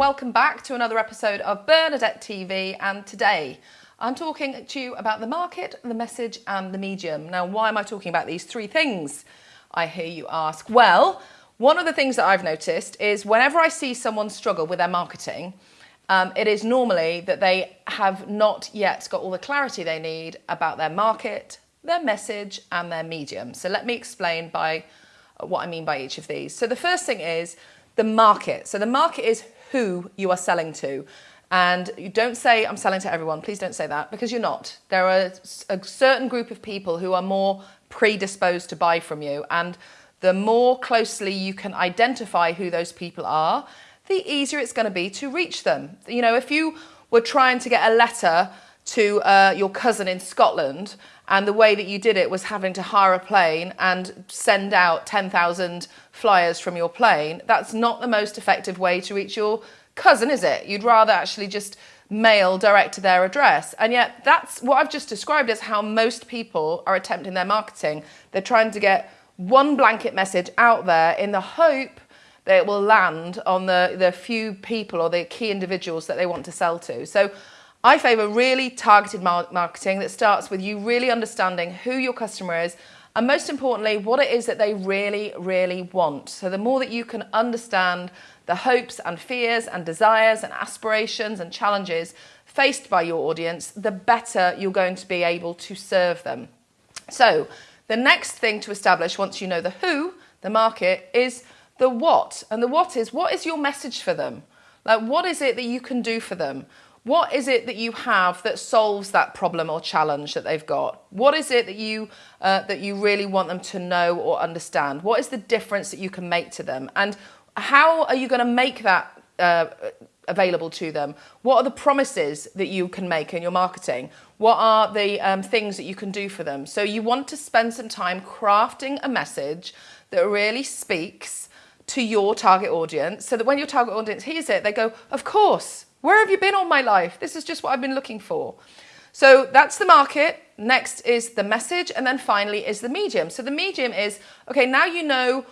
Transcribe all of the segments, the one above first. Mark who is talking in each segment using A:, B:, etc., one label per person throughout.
A: welcome back to another episode of Bernadette TV. And today I'm talking to you about the market, the message, and the medium. Now, why am I talking about these three things? I hear you ask. Well, one of the things that I've noticed is whenever I see someone struggle with their marketing, um, it is normally that they have not yet got all the clarity they need about their market, their message, and their medium. So let me explain by what I mean by each of these. So the first thing is the market. So the market is who you are selling to. And you don't say, I'm selling to everyone. Please don't say that because you're not. There are a certain group of people who are more predisposed to buy from you. And the more closely you can identify who those people are, the easier it's going to be to reach them. You know, if you were trying to get a letter to uh, your cousin in Scotland and the way that you did it was having to hire a plane and send out 10,000 flyers from your plane, that's not the most effective way to reach your cousin, is it? You'd rather actually just mail direct to their address. And yet that's what I've just described as how most people are attempting their marketing. They're trying to get one blanket message out there in the hope that it will land on the, the few people or the key individuals that they want to sell to. So I favour really targeted marketing that starts with you really understanding who your customer is and most importantly, what it is that they really, really want. So the more that you can understand the hopes and fears and desires and aspirations and challenges faced by your audience, the better you're going to be able to serve them. So the next thing to establish once you know the who, the market, is the what. And the what is, what is your message for them? Like, what is it that you can do for them? What is it that you have that solves that problem or challenge that they've got? What is it that you uh, that you really want them to know or understand? What is the difference that you can make to them? And how are you going to make that uh, available to them? What are the promises that you can make in your marketing? What are the um, things that you can do for them? So you want to spend some time crafting a message that really speaks to your target audience so that when your target audience hears it, they go, of course, where have you been all my life? This is just what I've been looking for. So that's the market. Next is the message. And then finally is the medium. So the medium is, okay, now you know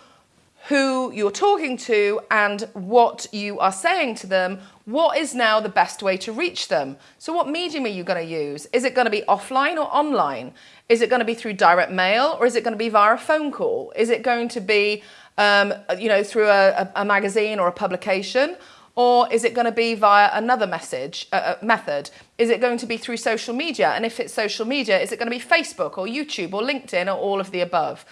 A: who you're talking to and what you are saying to them, what is now the best way to reach them? So what medium are you going to use? Is it going to be offline or online? Is it going to be through direct mail or is it going to be via a phone call? Is it going to be, um, you know, through a, a magazine or a publication? Or is it going to be via another message uh, uh, method? Is it going to be through social media? And if it's social media, is it going to be Facebook or YouTube or LinkedIn or all of the above?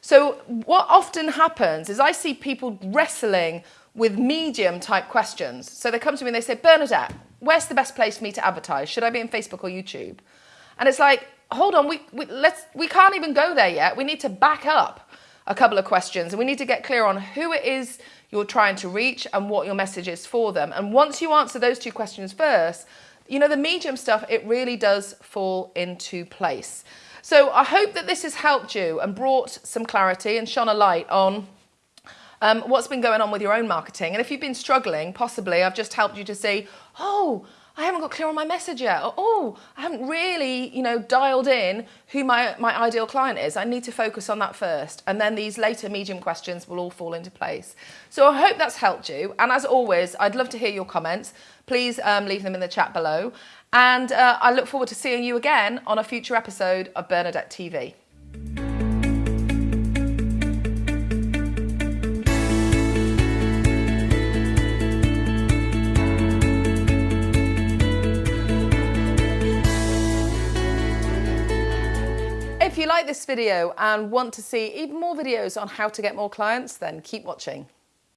A: So what often happens is I see people wrestling with medium type questions. So they come to me and they say, Bernadette, where's the best place for me to advertise? Should I be in Facebook or YouTube? And it's like, hold on, we, we, let's, we can't even go there yet. We need to back up a couple of questions and we need to get clear on who it is you're trying to reach and what your message is for them. And once you answer those two questions first, you know, the medium stuff, it really does fall into place. So I hope that this has helped you and brought some clarity and shone a light on um, what's been going on with your own marketing. And if you've been struggling, possibly I've just helped you to see, oh, I haven't got clear on my message yet. Or, oh, I haven't really, you know, dialed in who my, my ideal client is. I need to focus on that first. And then these later medium questions will all fall into place. So I hope that's helped you. And as always, I'd love to hear your comments. Please um, leave them in the chat below. And uh, I look forward to seeing you again on a future episode of Bernadette TV. If you like this video and want to see even more videos on how to get more clients, then keep watching.